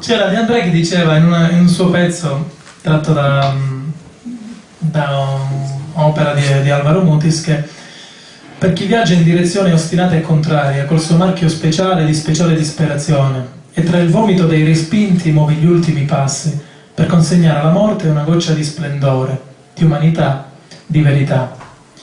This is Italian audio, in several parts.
C'era De André che diceva in, una, in un suo pezzo tratto da, da un'opera di, di Alvaro Mutis che per chi viaggia in direzione ostinata e contraria, col suo marchio speciale di speciale disperazione, e tra il vomito dei respinti muovi gli ultimi passi per consegnare alla morte una goccia di splendore, di umanità, di verità,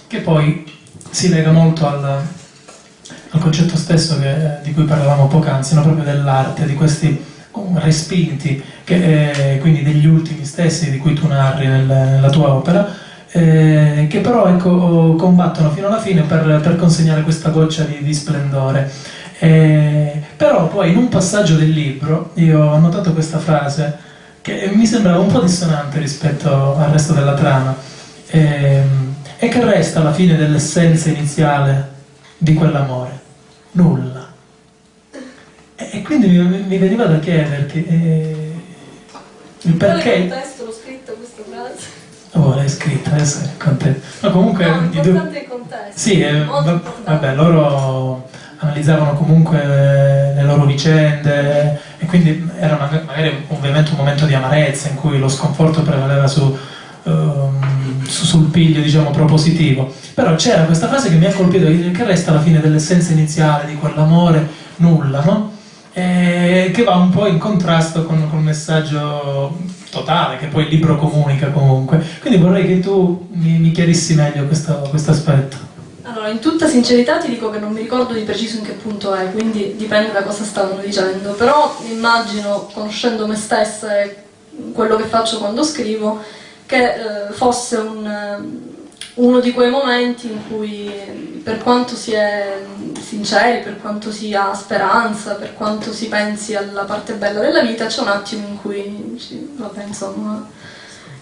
che poi si lega molto al, al concetto stesso che, di cui parlavamo poc'anzi, no? proprio dell'arte, di questi respinti, che, eh, quindi degli ultimi stessi di cui tu narri nel, nella tua opera, eh, che però ecco, combattono fino alla fine per, per consegnare questa goccia di, di splendore. Eh, però poi in un passaggio del libro io ho notato questa frase che mi sembrava un po' dissonante rispetto al resto della trama. Eh, e che resta alla fine dell'essenza iniziale di quell'amore. Nulla e, quindi mi, mi, veniva da chiederti eh, il perché il contesto l'ho scritto questa frase Oh, l'hai scritta, adesso è contento. Ma comunque... No, importante il contesto. Sì, eh, vabbè, loro analizzavano comunque le loro vicende e quindi era magari ovviamente un momento di amarezza in cui lo sconforto prevaleva su, um, su, sul piglio diciamo propositivo però c'era questa frase che mi ha colpito che resta alla fine dell'essenza iniziale di quell'amore nulla no? E che va un po' in contrasto con, con il messaggio totale che poi il libro comunica comunque. Quindi vorrei che tu mi, mi chiarissi meglio questo aspetto. Allora, in tutta sincerità ti dico che non mi ricordo di preciso in che punto è, quindi dipende da cosa stavano dicendo, però immagino, conoscendo me stessa e quello che faccio quando scrivo, che eh, fosse un, eh, uno di quei momenti in cui per quanto si è sinceri, per quanto si ha speranza, per quanto si pensi alla parte bella della vita, c'è un attimo in cui, vabbè insomma,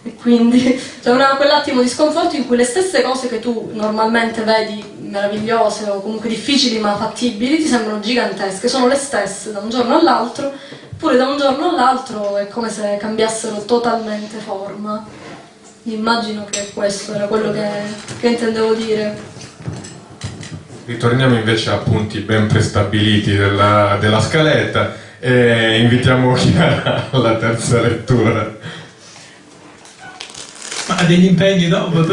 e quindi c'è una, quell'attimo di sconforto in cui le stesse cose che tu normalmente vedi meravigliose o comunque difficili ma fattibili ti sembrano gigantesche, sono le stesse da un giorno all'altro, eppure da un giorno all'altro è come se cambiassero totalmente forma. Immagino che questo era quello che, che intendevo dire. Ritorniamo invece a punti ben prestabiliti della, della scaletta e invitiamo Chiara alla terza lettura. Ma degli impegni dopo?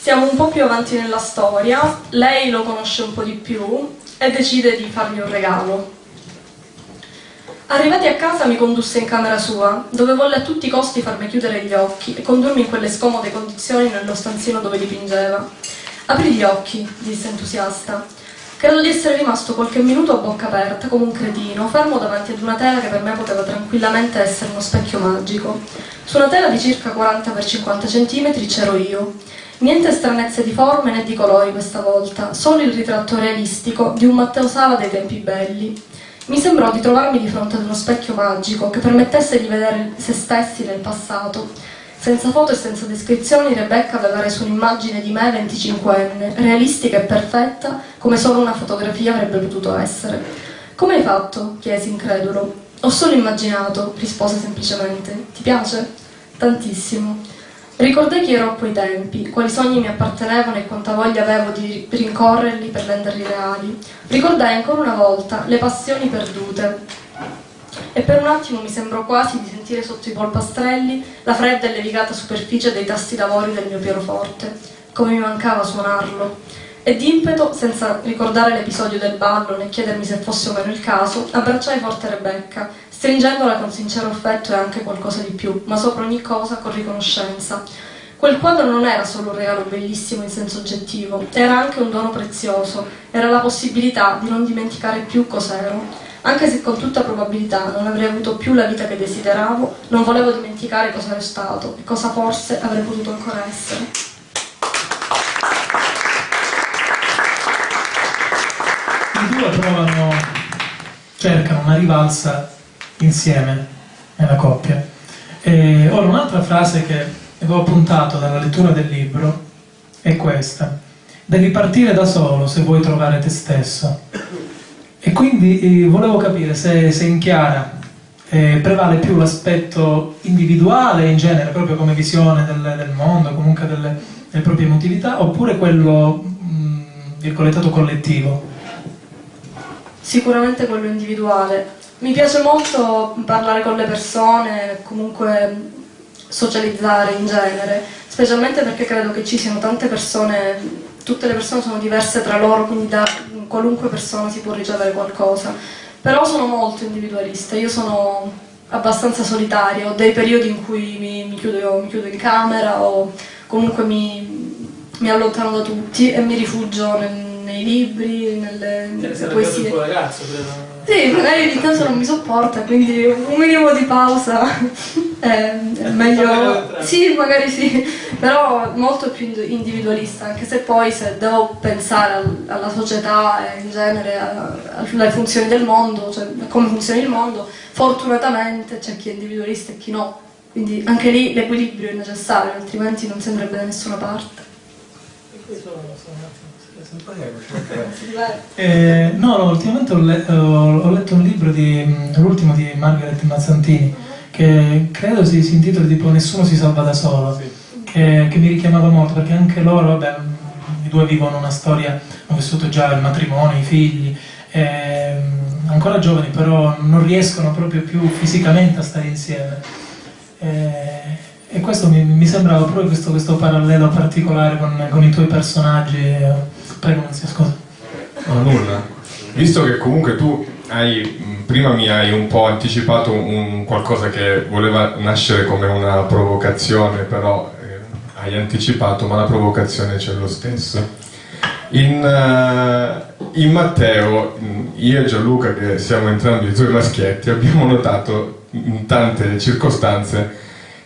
Siamo un po' più avanti nella storia, lei lo conosce un po' di più e decide di fargli un regalo. Arrivati a casa mi condusse in camera sua, dove volle a tutti i costi farmi chiudere gli occhi e condurmi in quelle scomode condizioni nello stanzino dove dipingeva. Apri gli occhi, disse entusiasta. Credo di essere rimasto qualche minuto a bocca aperta, come un cretino, fermo davanti ad una tela che per me poteva tranquillamente essere uno specchio magico. Su una tela di circa 40 x 50 cm c'ero io. Niente stranezze di forme né di colori questa volta, solo il ritratto realistico di un Matteo Sala dei tempi belli. Mi sembrò di trovarmi di fronte ad uno specchio magico che permettesse di vedere se stessi nel passato senza foto e senza descrizioni, Rebecca aveva reso un'immagine di me 25enne, realistica e perfetta, come solo una fotografia avrebbe potuto essere. Come hai fatto? chiesi incredulo. Ho solo immaginato, rispose semplicemente. Ti piace? Tantissimo. Ricordai chi ero a quei tempi, quali sogni mi appartenevano e quanta voglia avevo di rincorrerli per renderli reali. Ricordai ancora una volta le passioni perdute, e per un attimo mi sembrò quasi di sentire sotto i polpastrelli la fredda e levigata superficie dei tasti d'avorio del mio pianoforte, come mi mancava suonarlo. E d'impeto, senza ricordare l'episodio del ballo né chiedermi se fosse o meno il caso, abbracciai forte Rebecca, stringendola con sincero affetto e anche qualcosa di più, ma sopra ogni cosa con riconoscenza. Quel quadro non era solo un regalo bellissimo in senso oggettivo, era anche un dono prezioso, era la possibilità di non dimenticare più cos'ero anche se con tutta probabilità non avrei avuto più la vita che desideravo, non volevo dimenticare cosa ero stato e cosa forse avrei potuto ancora essere. I due provano, cercano una rivalsa insieme nella coppia. E ora un'altra frase che avevo appuntato dalla lettura del libro è questa. Devi partire da solo se vuoi trovare te stesso. E quindi eh, volevo capire se, se in Chiara eh, prevale più l'aspetto individuale in genere, proprio come visione del, del mondo, comunque delle, delle, proprie emotività, oppure quello mh, mm, virgolettato collettivo? Sicuramente quello individuale. Mi piace molto parlare con le persone, comunque socializzare in genere, specialmente perché credo che ci siano tante persone, tutte le persone sono diverse tra loro, quindi da qualunque persona si può ricevere qualcosa. Però sono molto individualista, io sono abbastanza solitaria, ho dei periodi in cui mi, mi, chiudo, mi chiudo, in camera o comunque mi, mi, allontano da tutti e mi rifugio nel, nei libri, nelle, nelle poesie. Il tuo ragazzo, credo. Sì, magari ogni tanto non mi sopporta, quindi un minimo di pausa è, è meglio. Sì, magari sì, però molto più individualista, anche se poi se devo pensare alla società e in genere alle funzioni del mondo, cioè come funziona il mondo, fortunatamente c'è chi è individualista e chi no. Quindi anche lì l'equilibrio è necessario, altrimenti non sembrerebbe da nessuna parte. E questo lo so. Eh, no, no, ultimamente ho, le ho, ho, letto un libro, di, l'ultimo di Margaret Mazzantini, che credo si, si intitoli tipo Nessuno si salva da solo, sì. che, che, mi richiamava molto, perché anche loro, vabbè, i due vivono una storia, hanno vissuto già il matrimonio, i figli, eh, ancora giovani, però non riescono proprio più fisicamente a stare insieme. Eh, e questo mi, mi sembrava proprio questo, questo, parallelo particolare con, con i tuoi personaggi. Prego, non si ascolta. No, nulla. Visto che comunque tu hai, prima mi hai un po' anticipato un, qualcosa che voleva nascere come una provocazione, però eh, hai anticipato, ma la provocazione c'è lo stesso. In, uh, in, Matteo, io e Gianluca, che siamo entrambi tuoi maschietti, abbiamo notato in tante circostanze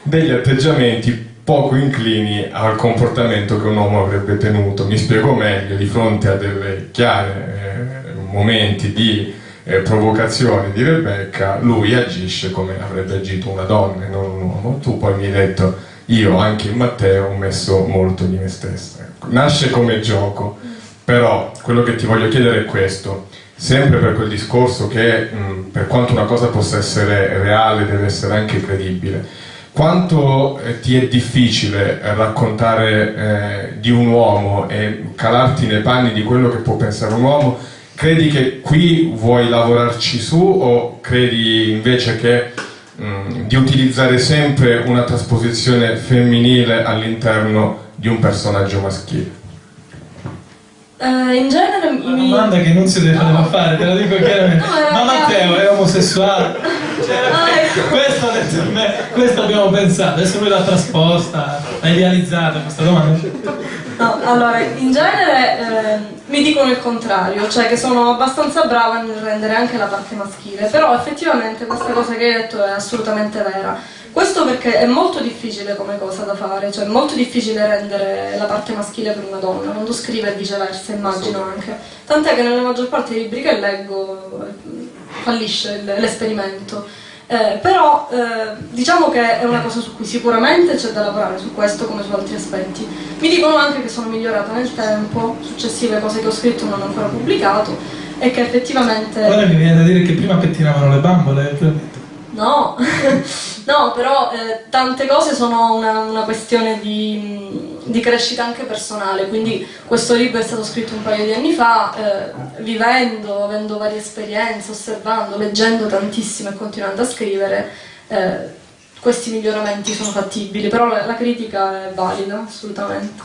degli atteggiamenti poco inclini al comportamento che un uomo avrebbe tenuto. Mi spiego meglio, di fronte a delle chiare eh, momenti di eh, provocazione di Rebecca, lui agisce come avrebbe agito una donna e non un uomo. Tu poi mi hai detto, io anche in Matteo ho messo molto di me stessa. Ecco, nasce come gioco, però quello che ti voglio chiedere è questo. Sempre per quel discorso che mh, per quanto una cosa possa essere reale deve essere anche credibile quanto eh, ti è difficile raccontare eh, di un uomo e calarti nei panni di quello che può pensare un uomo? Credi che qui vuoi lavorarci su o credi invece che mm, di utilizzare sempre una trasposizione femminile all'interno di un personaggio maschile? Uh, in genere mi... Una domanda che non si deve no. fare, te lo dico chiaramente. No, Ma Matteo è omosessuale? Cioè, ah, ecco. questo, questo abbiamo pensato, adesso lui l'ha trasposta, l'ha idealizzata questa domanda. No, allora, in genere eh, mi dicono il contrario, cioè che sono abbastanza brava nel rendere anche la parte maschile, però effettivamente questa cosa che hai detto è assolutamente vera questo perché è molto difficile come cosa da fare, cioè è molto difficile rendere la parte maschile per una donna, quando scrive e viceversa, immagino anche. Tant'è che nella maggior parte dei libri che leggo eh, fallisce l'esperimento. Eh, però eh, diciamo che è una cosa su cui sicuramente c'è da lavorare su questo come su altri aspetti. Mi dicono anche che sono migliorata nel tempo, successive cose che ho scritto non ho ancora pubblicato e che effettivamente... Ora mi viene da dire che prima pettinavano le bambole. No, no però eh, tante cose sono una, una questione di, di, crescita anche personale, quindi questo libro è stato scritto un paio di anni fa, eh, vivendo, avendo varie esperienze, osservando, leggendo tantissimo e continuando a scrivere, eh, questi miglioramenti sono fattibili, però la, la critica è valida, assolutamente.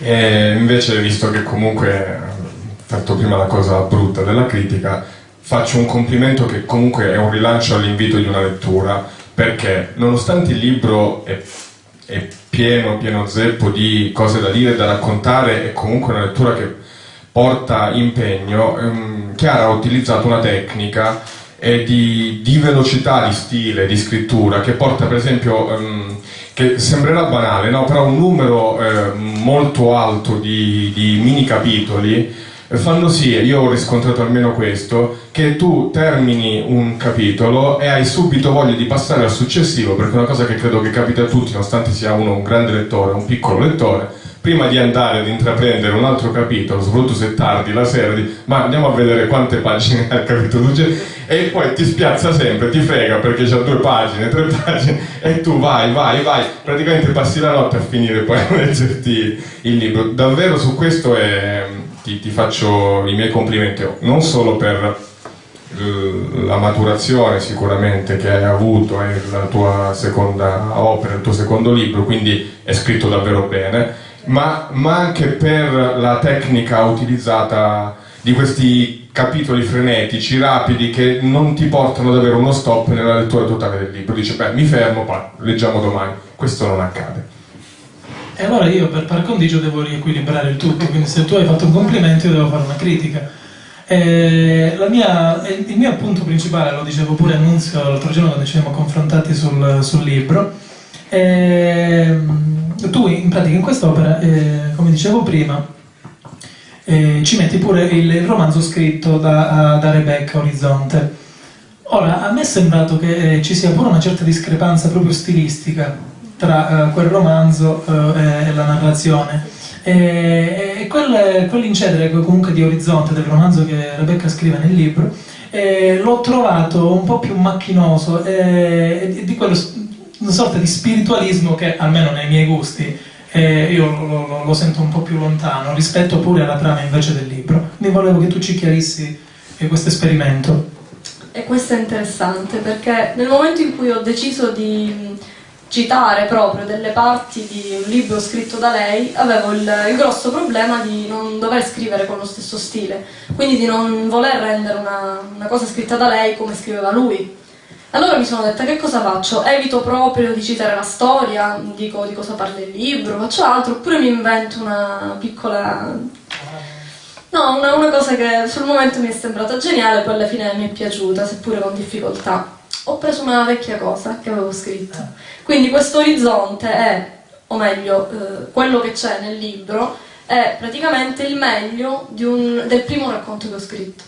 E invece, visto che comunque hai fatto prima la cosa brutta della critica, faccio un complimento che comunque è un rilancio all'invito di una lettura, perché nonostante il libro è, è pieno, pieno zeppo di cose da dire, da raccontare, è comunque una lettura che porta impegno, ehm, Chiara ha utilizzato una tecnica eh, di, di, velocità di stile, di scrittura, che porta per esempio, ehm, che sembrerà banale, no? però un numero eh, molto alto di, di mini capitoli fanno sì, io ho riscontrato almeno questo, che tu termini un capitolo e hai subito voglia di passare al successivo, perché è una cosa che credo che capita a tutti, nonostante sia uno un grande lettore, un piccolo lettore, prima di andare ad intraprendere un altro capitolo, soprattutto se tardi la sera, di, ma andiamo a vedere quante pagine ha il capitolo e poi ti spiazza sempre, ti frega perché c'ha due pagine, tre pagine e tu vai, vai, vai, praticamente passi la notte a finire poi a leggerti il libro. Davvero su questo è ti, ti faccio i miei complimenti, non solo per la maturazione sicuramente che hai avuto è la tua seconda opera, il tuo secondo libro, quindi è scritto davvero bene, ma, ma anche per la tecnica utilizzata di questi capitoli frenetici, rapidi, che non ti portano ad avere uno stop nella lettura totale del libro. Dice, beh, mi fermo, pa, leggiamo domani. Questo non accade. E allora io per par condicio devo riequilibrare il tutto, quindi se tu hai fatto un complimento io devo fare una critica. Mia, il mio appunto principale, lo dicevo pure a Nunzio l'altro giorno quando ci siamo confrontati sul, sul libro, eh, tu in pratica in quest'opera, eh, come dicevo prima, eh, ci metti pure il, il romanzo scritto da, da, Rebecca Orizzonte. Ora, a me è sembrato che eh, ci sia pure una certa discrepanza proprio stilistica tra eh, quel romanzo eh, e la narrazione. E, e quel, quell'incedere comunque di orizzonte del romanzo che Rebecca scrive nel libro eh, l'ho trovato un po' più macchinoso e, di quello una sorta di spiritualismo che almeno nei miei gusti eh, io lo, lo, lo, sento un po' più lontano rispetto pure alla trama invece del libro. Mi volevo che tu ci chiarissi eh, questo esperimento. E questo è interessante perché nel momento in cui ho deciso di citare proprio delle parti di un libro scritto da lei, avevo il, il, grosso problema di non dover scrivere con lo stesso stile, quindi di non voler rendere una, una cosa scritta da lei come scriveva lui. Allora mi sono detta che cosa faccio? Evito proprio di citare la storia, dico di cosa parla il libro, faccio altro, oppure mi invento una piccola... No, una, una cosa che sul momento mi è sembrata geniale, poi alla fine mi è piaciuta, seppure con difficoltà ho preso una vecchia cosa che avevo scritto. Quindi questo orizzonte è, o meglio, eh, quello che c'è nel libro, è praticamente il meglio un, del primo racconto che ho scritto.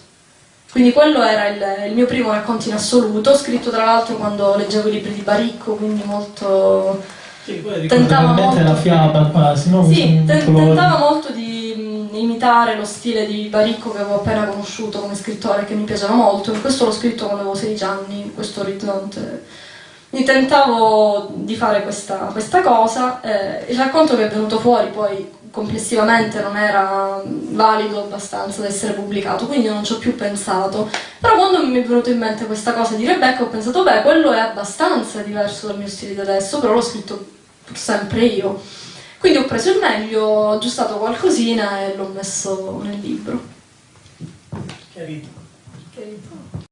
Quindi quello era il, il, mio primo racconto in assoluto, scritto tra l'altro quando leggevo i libri di Baricco, quindi molto... Sì, tentava molto la fiaba quasi, no? Sì, tentava molto di imitare lo stile di Baricco che avevo appena conosciuto come scrittore che mi piaceva molto, questo l'ho scritto quando avevo 16 anni, questo orizzonte. Mi tentavo di fare questa, questa cosa, eh, il racconto che è venuto fuori poi complessivamente non era valido abbastanza da essere pubblicato, quindi non ci ho più pensato. Però quando mi è venuto in mente questa cosa di Rebecca ho pensato, beh, quello è abbastanza diverso dal mio stile di adesso, però l'ho scritto sempre io. Quindi ho preso il meglio, ho aggiustato qualcosina e l'ho messo nel libro. Chiarito. Chiarito.